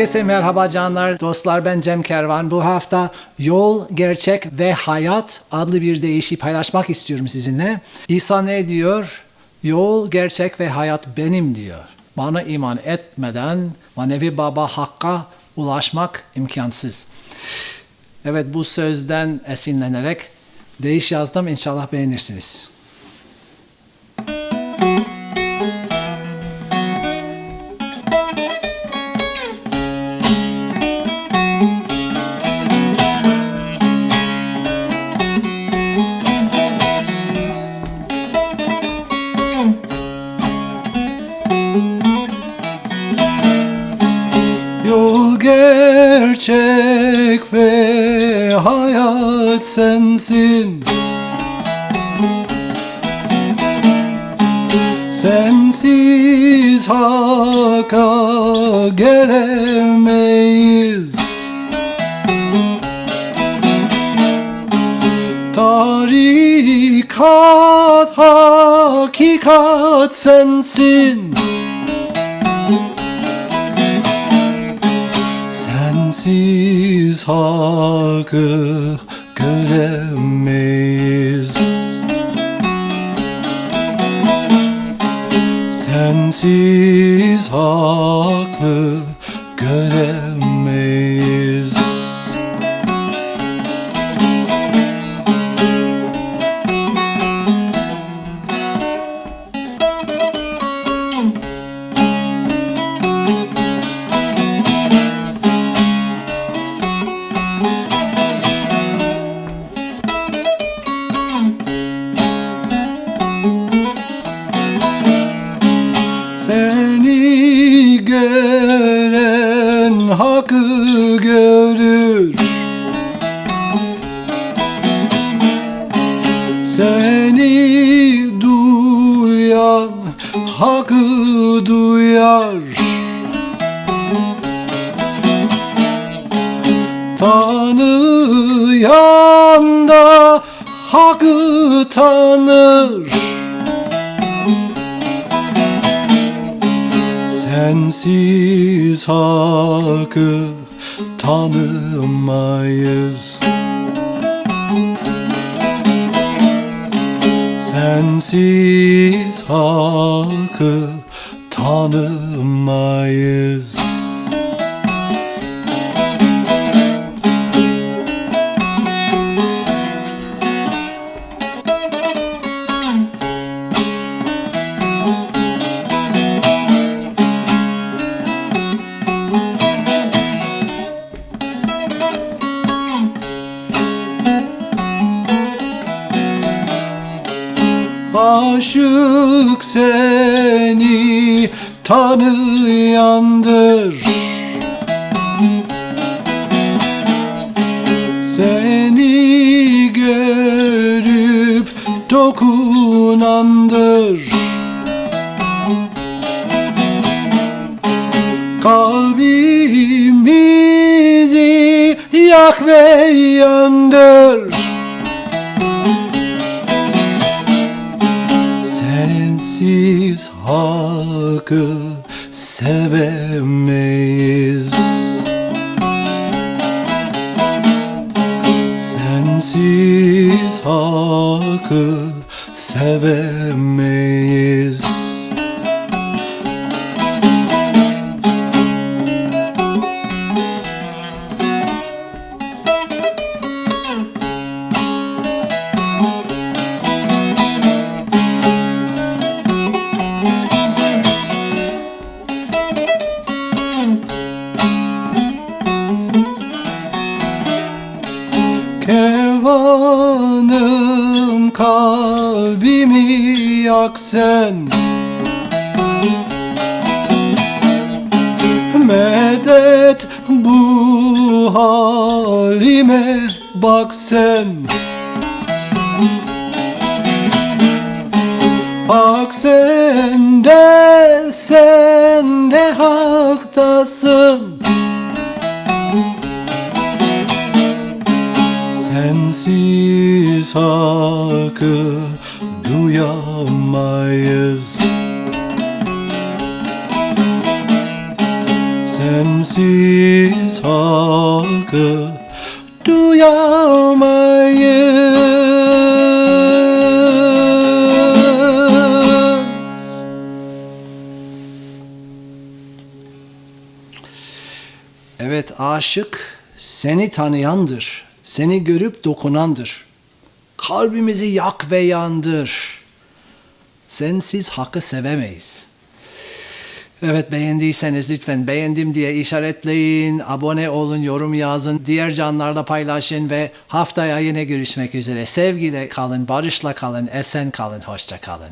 Herkese merhaba canlar, dostlar ben Cem Kervan. Bu hafta Yol, Gerçek ve Hayat adlı bir deyişi paylaşmak istiyorum sizinle. İsa ne diyor? Yol, gerçek ve hayat benim diyor. Bana iman etmeden manevi baba hakka ulaşmak imkansız. Evet bu sözden esinlenerek deyiş yazdım. İnşallah beğenirsiniz. Gerçek ve hayat sensin. Sensiz haka gelemeyiz. Tarikat hakikat sensin Sensiz hakkı göremeyiz. Sensiz hakkı Seni duyan hakkı duyar. Tanıyan da hakkı tanır. Sensiz hakkı tanımayız Sensiz hakkı tanımayız Aşık seni tanıyandır Seni görüp dokunandır. Kalbimizi yak ve yandır hakkı sevemeyiz. Sensiz hakkı sevemeyiz kalbimi yak sen. Medet bu halime bak sen. Hak sende sen de haktasın. Sensiz duy duyamayız Sensiz hakkı duyamayız Evet aşık seni tanıyandır. Seni görüp dokunandır. Kalbimizi yak ve yandır. Sensiz hakkı sevemeyiz. Evet beğendiyseniz lütfen beğendim diye işaretleyin, abone olun, yorum yazın, diğer canlarla paylaşın ve haftaya yine görüşmek üzere. Sevgiyle kalın, barışla kalın, esen kalın, hoşça kalın.